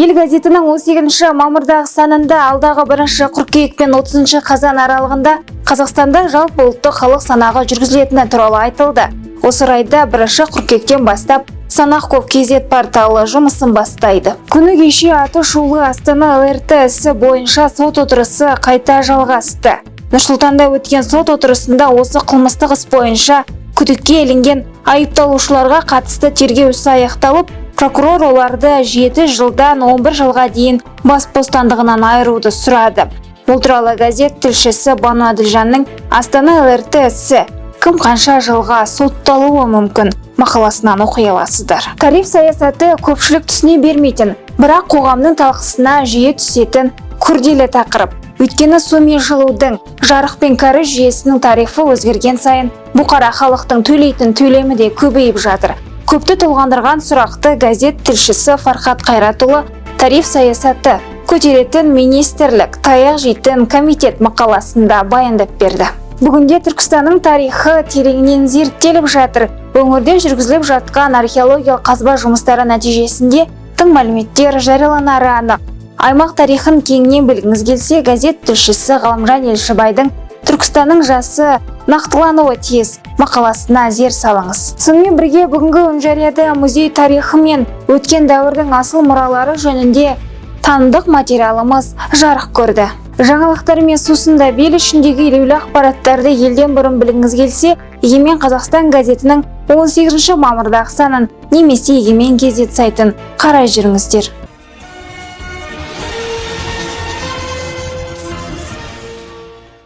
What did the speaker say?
ел газетінің 18 мамырдағы санында алдағы 1 қыркүйек пен 30 қазан аралығында қазақстанда жалпы ұлттық халық санағы жүргізілетіні туралы айтылды. Осы орайда 1 қыркүйектен бастап санақ kz порталы жұмысын бастайды. Күні кеше аты шулы астана лрт ісі бойынша сот отырысы қайта жалғасты. Нұрсұлтанда өткен сот отырысында осы қылмыстық іс бойынша күдікке ілінген айыпталушыларға қатысты тергеу ісі аяқталып прокурор оларды 7 жылдан 11 жылға дейін бас бостандығынан айыруды сұрады. Бұл туралы газет тілшісі бану әділжанның астана лрт ісі кім қанша жылға сотталуы мүмкін мақаласынан оқи аласыздар. Тариф саясаты көпшілік түсіне бермейтін бірақ қоғамның талқысына жиі түсетін күрделі тақырып. Өйткені су мен жылудың жарық пен кәріз жүйесінің тарифі өзгерген сайын бұқара халықтың төлейтін төлемі де көбейіп жатыр. Көпті толғандырған сұрақты газет тілшісі фархат қайратұлы тариф саясаты көтеретін министрлік таяқ жейтін комитет мақаласында баяндап берді. Бүгінде түркістанның тарихы тереңінен зерттеліп жатыр. Өңірде жүргізіліп жатқан археологиялық қазба жұмыстары нәтижесінде тың мәліметтер жарияланары анық. Аймақ тарихын кеңінен білгіңіз келсе газет тілшісі ғалымжан елшібайдың түркістанның жасы нақтылануы тиіс. Мақаласына зер салыңыз. Сонымен бірге бүгінгі үнжарияда музей тарихы мен өткен дәуірдің асыл мұралары жөнінде танымдық материалымыз жарық көрді. Жаңалықтармен сусында бел ішіндегі елеулі ақпараттарды елден бұрын білгіңіз келсе егемен қазақстан газетінің 18 мамырдағы санын немесе егемен кезет сайтын қарай жүріңіздер.